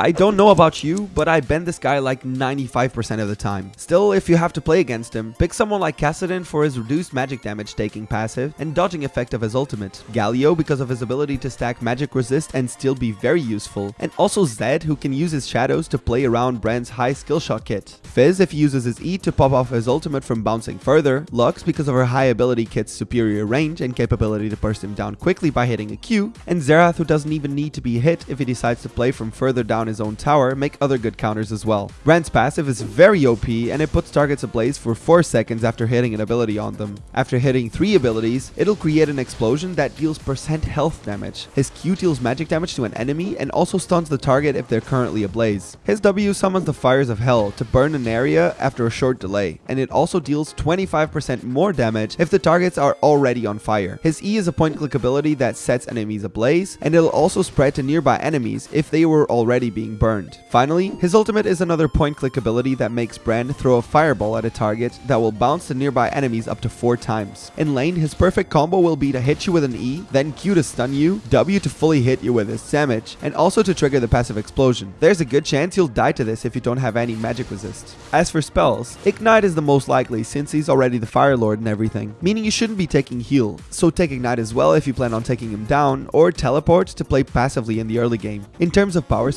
I don't know about you, but I bend this guy like 95% of the time. Still, if you have to play against him, pick someone like Kassadin for his reduced magic damage taking passive and dodging effect of his ultimate, Galio because of his ability to stack magic resist and still be very useful, and also Zed who can use his shadows to play around Brand's high skill shot kit, Fizz if he uses his E to pop off his ultimate from bouncing further, Lux because of her high ability kit's superior range and capability to burst him down quickly by hitting a Q, and Xerath who doesn't even need to be hit if he decides to play from further down his own tower, make other good counters as well. Brand's passive is very OP and it puts targets ablaze for 4 seconds after hitting an ability on them. After hitting 3 abilities, it'll create an explosion that deals percent health damage. His Q deals magic damage to an enemy and also stuns the target if they're currently ablaze. His W summons the fires of hell to burn an area after a short delay, and it also deals 25% more damage if the targets are already on fire. His E is a point click ability that sets enemies ablaze, and it'll also spread to nearby enemies if they were already being burned. Finally, his ultimate is another point click ability that makes Brand throw a fireball at a target that will bounce the nearby enemies up to 4 times. In lane, his perfect combo will be to hit you with an E, then Q to stun you, W to fully hit you with his damage, and also to trigger the passive explosion. There's a good chance you'll die to this if you don't have any magic resist. As for spells, Ignite is the most likely since he's already the Fire Lord and everything, meaning you shouldn't be taking heal, so take Ignite as well if you plan on taking him down, or Teleport to play passively in the early game. In terms of power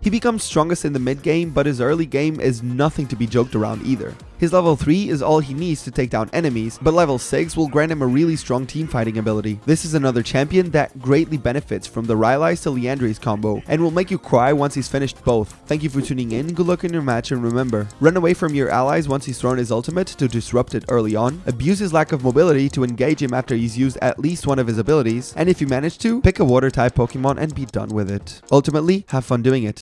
he becomes strongest in the mid game, but his early game is nothing to be joked around either. His level 3 is all he needs to take down enemies, but level 6 will grant him a really strong teamfighting ability. This is another champion that greatly benefits from the Rylai's to Liandry's combo, and will make you cry once he's finished both. Thank you for tuning in, good luck in your match, and remember, run away from your allies once he's thrown his ultimate to disrupt it early on, abuse his lack of mobility to engage him after he's used at least one of his abilities, and if you manage to, pick a water type Pokemon and be done with it. Ultimately, have fun doing it.